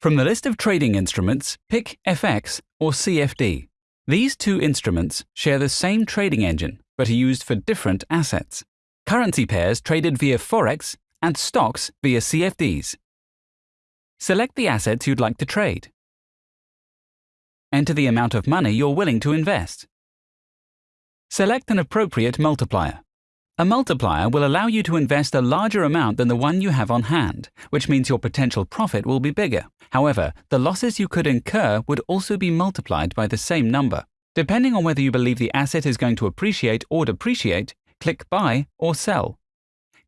From the list of trading instruments, pick FX or CFD. These two instruments share the same trading engine, but are used for different assets. Currency pairs traded via Forex and stocks via CFDs. Select the assets you'd like to trade. Enter the amount of money you're willing to invest. Select an appropriate multiplier. A multiplier will allow you to invest a larger amount than the one you have on hand, which means your potential profit will be bigger. However, the losses you could incur would also be multiplied by the same number. Depending on whether you believe the asset is going to appreciate or depreciate, click Buy or Sell.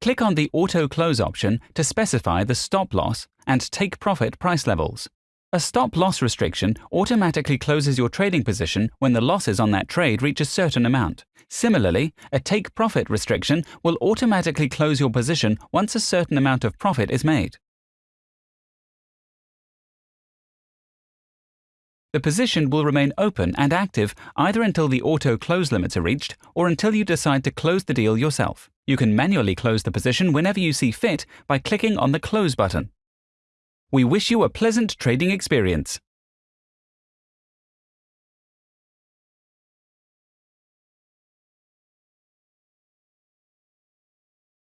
Click on the Auto Close option to specify the stop loss and take profit price levels. A stop loss restriction automatically closes your trading position when the losses on that trade reach a certain amount. Similarly, a take profit restriction will automatically close your position once a certain amount of profit is made. The position will remain open and active either until the auto close limits are reached or until you decide to close the deal yourself. You can manually close the position whenever you see fit by clicking on the Close button. We wish you a pleasant trading experience.